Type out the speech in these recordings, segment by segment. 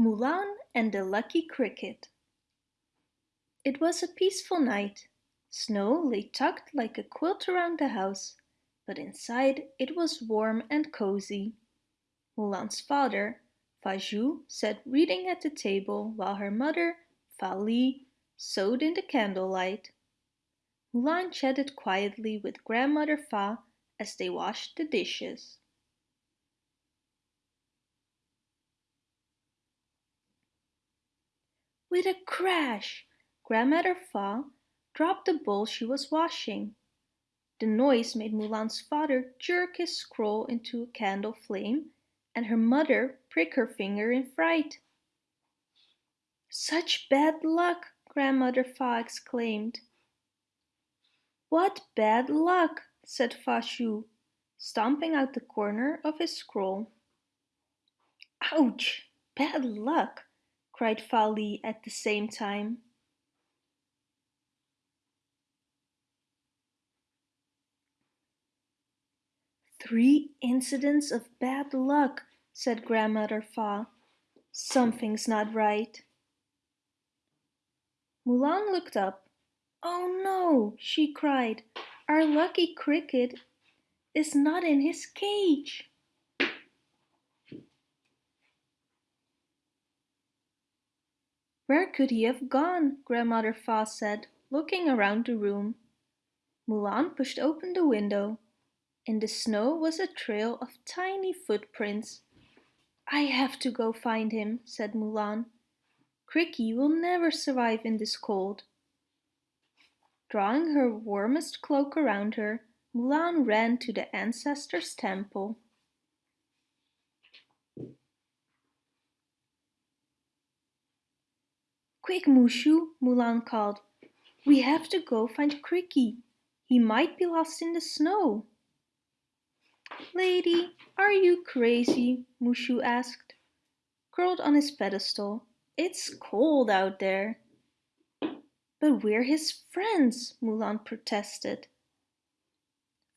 Mulan and the Lucky Cricket It was a peaceful night. Snow lay tucked like a quilt around the house, but inside it was warm and cozy. Mulan's father, Fa sat reading at the table while her mother, Fa Li, sewed in the candlelight. Mulan chatted quietly with Grandmother Fa as they washed the dishes. With a crash, Grandmother Fa dropped the bowl she was washing. The noise made Mulan's father jerk his scroll into a candle flame and her mother prick her finger in fright. Such bad luck, Grandmother Fa exclaimed. What bad luck, said Fa Zhou, stomping out the corner of his scroll. Ouch! Bad luck! Cried Fa Li at the same time. Three incidents of bad luck, said Grandmother Fa. Something's not right. Mulan looked up. Oh no, she cried. Our lucky cricket is not in his cage. Where could he have gone? Grandmother Fa said, looking around the room. Mulan pushed open the window. In the snow was a trail of tiny footprints. I have to go find him, said Mulan. Cri-Kee will never survive in this cold. Drawing her warmest cloak around her, Mulan ran to the ancestor's temple. Quick, Mushu, Mulan called. We have to go find Cri-Kee. He might be lost in the snow. Lady, are you crazy? Mushu asked. Curled on his pedestal. It's cold out there. But we're his friends, Mulan protested.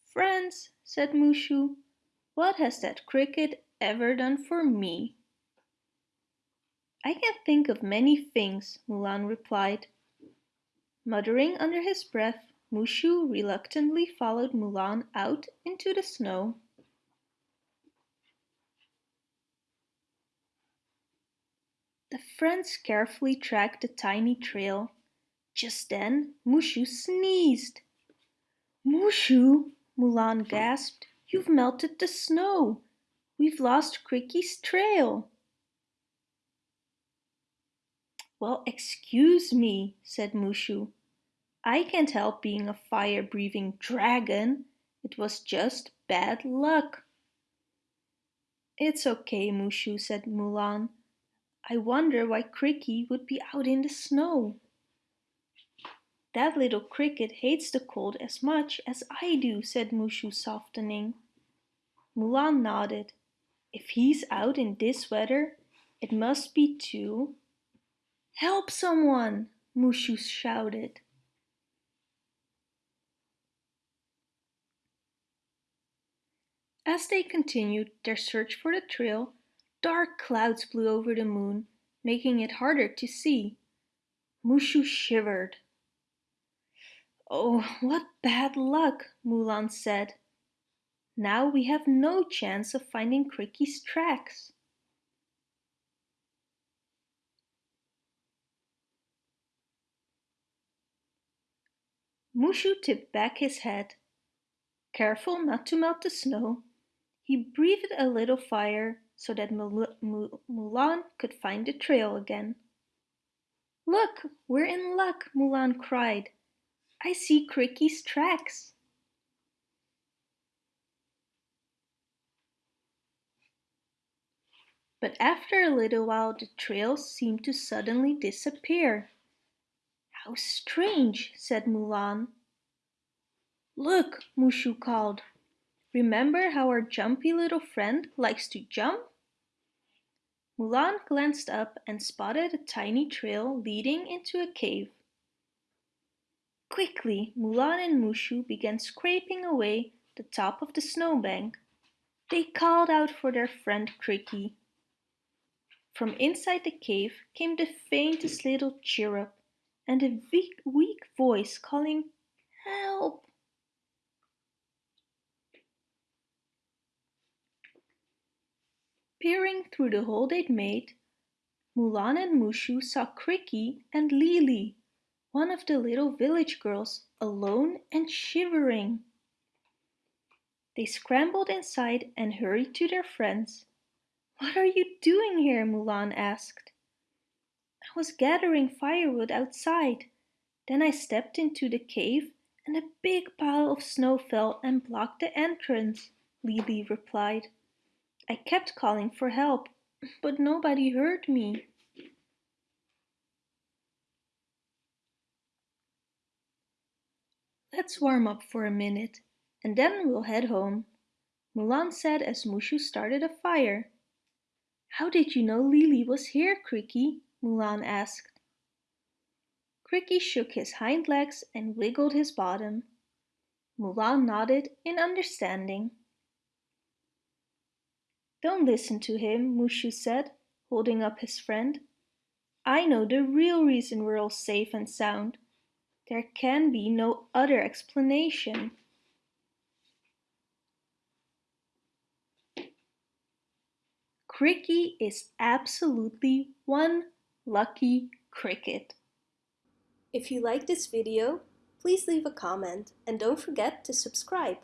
Friends, said Mushu. What has that cricket ever done for me? I can think of many things, Mulan replied. Muttering under his breath, Mushu reluctantly followed Mulan out into the snow. The friends carefully tracked the tiny trail. Just then, Mushu sneezed. Mushu, Mulan gasped, you've melted the snow. We've lost Cri-Kee's trail. Well, excuse me, said Mushu. I can't help being a fire-breathing dragon. It was just bad luck. It's okay, Mushu, said Mulan. I wonder why Cri-Kee would be out in the snow. That little cricket hates the cold as much as I do, said Mushu, softening. Mulan nodded. If he's out in this weather, it must be too Help someone! Mushu shouted. As they continued their search for the trail, dark clouds blew over the moon, making it harder to see. Mushu shivered. Oh, what bad luck, Mulan said. Now we have no chance of finding Cri-Kee's tracks. Mushu tipped back his head. Careful not to melt the snow, he breathed a little fire so that Mulan could find the trail again. Look, we're in luck, Mulan cried. I see Cri-Kee's tracks. But after a little while the trail seemed to suddenly disappear. How strange, said Mulan. Look, Mushu called. Remember how our jumpy little friend likes to jump? Mulan glanced up and spotted a tiny trail leading into a cave. Quickly, Mulan and Mushu began scraping away the top of the snowbank. They called out for their friend Cri-Kee. From inside the cave came the faintest little chirrup and a weak, weak voice calling, Help! Peering through the hole they'd made, Mulan and Mushu saw Cri-Kee and Lili, one of the little village girls, alone and shivering. They scrambled inside and hurried to their friends. What are you doing here? Mulan asked. Was gathering firewood outside. Then I stepped into the cave and a big pile of snow fell and blocked the entrance, Lili replied. I kept calling for help, but nobody heard me. Let's warm up for a minute, and then we'll head home, Mulan said as Mushu started a fire. How did you know Lili was here, Cri-Kee? Mulan asked. Cri-Kee shook his hind legs and wiggled his bottom. Mulan nodded in understanding. Don't listen to him, Mushu said, holding up his friend. I know the real reason we're all safe and sound. There can be no other explanation. Cri-Kee is absolutely one lucky cricket. If you like this video, please leave a comment and don't forget to subscribe.